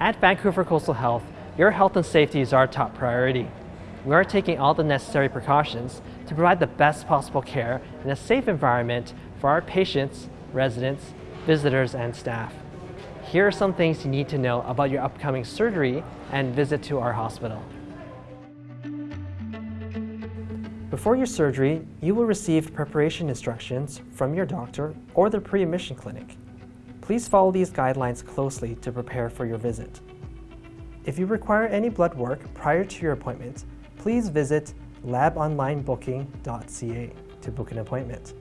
At Vancouver Coastal Health, your health and safety is our top priority. We are taking all the necessary precautions to provide the best possible care in a safe environment for our patients, residents, visitors, and staff. Here are some things you need to know about your upcoming surgery and visit to our hospital. Before your surgery, you will receive preparation instructions from your doctor or the pre-admission clinic. Please follow these guidelines closely to prepare for your visit. If you require any blood work prior to your appointment, please visit labonlinebooking.ca to book an appointment.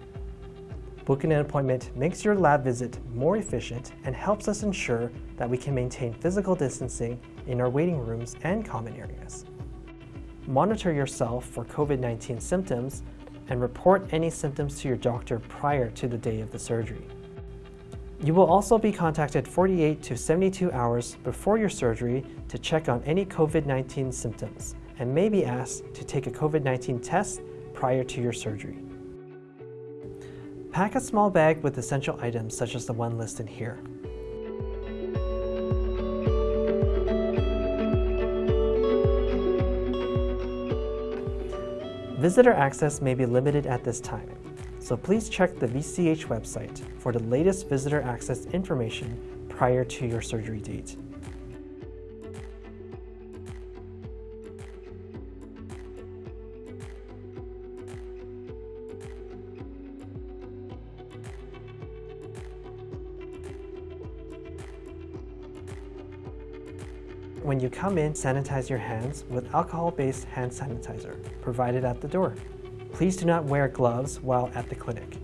Booking an appointment makes your lab visit more efficient and helps us ensure that we can maintain physical distancing in our waiting rooms and common areas monitor yourself for COVID-19 symptoms, and report any symptoms to your doctor prior to the day of the surgery. You will also be contacted 48 to 72 hours before your surgery to check on any COVID-19 symptoms and may be asked to take a COVID-19 test prior to your surgery. Pack a small bag with essential items such as the one listed here. Visitor access may be limited at this time, so please check the VCH website for the latest visitor access information prior to your surgery date. When you come in, sanitize your hands with alcohol-based hand sanitizer provided at the door. Please do not wear gloves while at the clinic.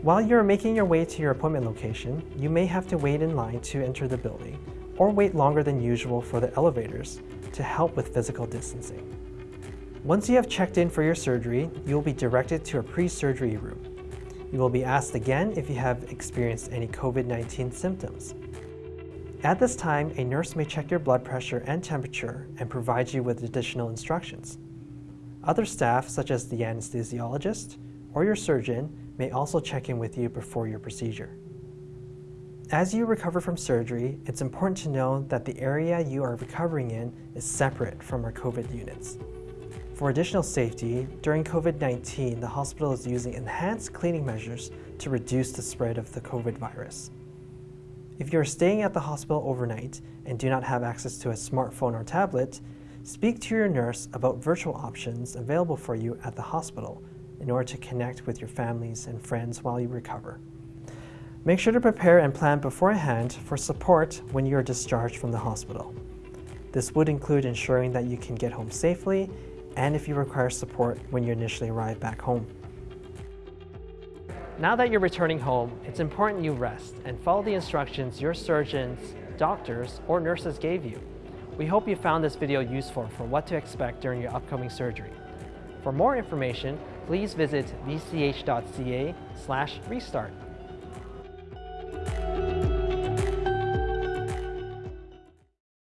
While you're making your way to your appointment location, you may have to wait in line to enter the building or wait longer than usual for the elevators to help with physical distancing. Once you have checked in for your surgery, you will be directed to a pre-surgery room. You will be asked again if you have experienced any COVID-19 symptoms. At this time, a nurse may check your blood pressure and temperature and provide you with additional instructions. Other staff, such as the anesthesiologist or your surgeon, may also check in with you before your procedure. As you recover from surgery, it's important to know that the area you are recovering in is separate from our COVID units. For additional safety, during COVID-19, the hospital is using enhanced cleaning measures to reduce the spread of the COVID virus. If you are staying at the hospital overnight and do not have access to a smartphone or tablet, speak to your nurse about virtual options available for you at the hospital in order to connect with your families and friends while you recover. Make sure to prepare and plan beforehand for support when you are discharged from the hospital. This would include ensuring that you can get home safely and if you require support when you initially arrive back home. Now that you're returning home, it's important you rest and follow the instructions your surgeons, doctors, or nurses gave you. We hope you found this video useful for what to expect during your upcoming surgery. For more information, please visit vch.ca restart.